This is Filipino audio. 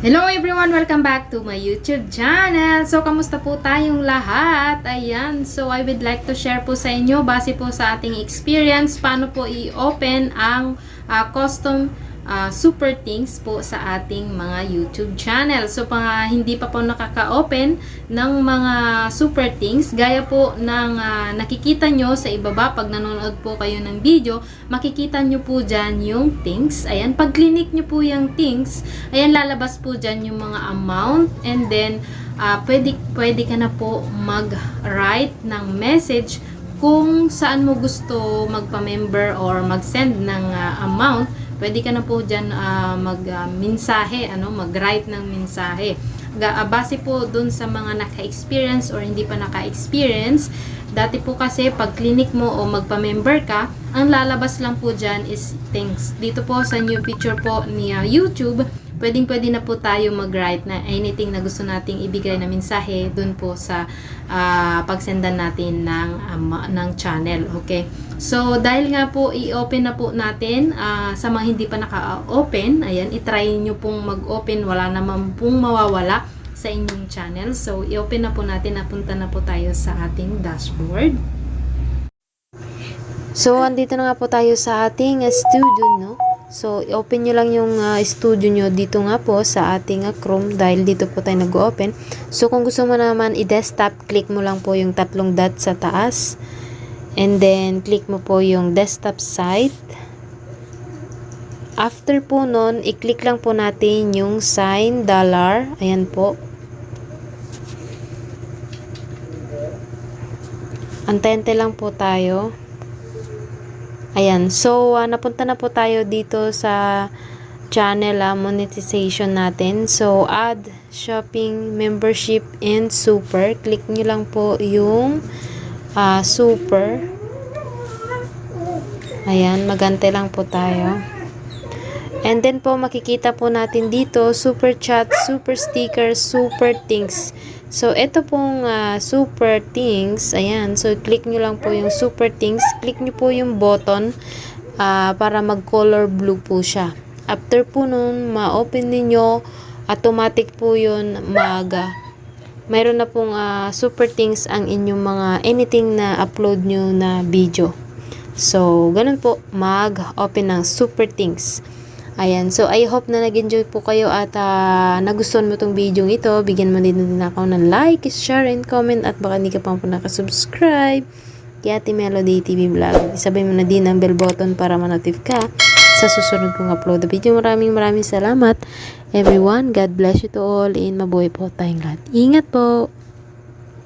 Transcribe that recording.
Hello everyone! Welcome back to my YouTube channel! So, kamusta po tayong lahat? Ayan, so I would like to share po sa inyo, base po sa ating experience, paano po i-open ang ah, custom ah, super things po sa ating mga YouTube channel. So, pang hindi pa po nakaka-open ng mga super things, gaya po ng ah, nakikita nyo sa ibaba pag nanonood po kayo ng video, makikita nyo po dyan yung things. Ayan, pag clinic nyo po yung things, ayan, lalabas po dyan yung mga amount and then, ah, pwede, pwede ka na po mag-write ng message kung saan mo gusto magpa-member or mag-send ng ah, amount, pwede ka na po dyan ah, mag-mensahe, ano, mag-write ng mensahe. Ga, ah, base po dun sa mga naka-experience or hindi pa naka-experience, dati po kasi pag clinic mo o magpa-member ka, ang lalabas lang po dyan is things. Dito po sa new picture po ni ah, YouTube, pwedeng pwede na po tayo mag-write na anything na gusto nating ibigay na mensahe dun po sa ah, pagsendan natin ng, ama- ng channel. Okay? So, dahil nga po i-open na po natin ah, sa mga hindi pa naka-open, ayan, itry nyo pong mag-open, wala naman pong mawawala sa inyong channel. So, i-open na po natin, napunta na po tayo sa ating dashboard. So, andito na nga po tayo sa ating uh, studio, no? So, i-open nyo lang yung uh, studio nyo dito nga po sa ating uh, Chrome dahil dito po tayo nag-open. So, kung gusto mo naman i-desktop, click mo lang po yung tatlong dot sa taas. And then, click mo po yung desktop site. After po nun, i-click lang po natin yung sign dollar. Ayan po. Antente lang po tayo. Ayan. So, ah, napunta na po tayo dito sa channel ah, monetization natin. So, add shopping, membership, and super. Click nyo lang po yung ah, super. Ayan. Magante lang po tayo. And then po, makikita po natin dito, super chat, super sticker, super things. So, ito pong ah, super things, ayan. So, click nyo lang po yung super things. Click nyo po yung button ah, para mag-color blue po siya. After po nun, ma-open ninyo, automatic po yun mag... mayroon na pong ah, super things ang inyong mga anything na upload nyo na video. So, ganun po, mag-open ng super things. Ayan, so I hope na nag-enjoy po kayo at ah, nagustuhan mo tong video ito. Bigyan mo din din ako ng like, share, and comment at baka hindi ka pa po nakasubscribe kay Ate Melody TV Vlog. Isabay mo na din ang bell button para manotif ka sa susunod kong upload na video. Maraming maraming salamat everyone. God bless you to all and mabuhay po tayong lahat. Ingat po!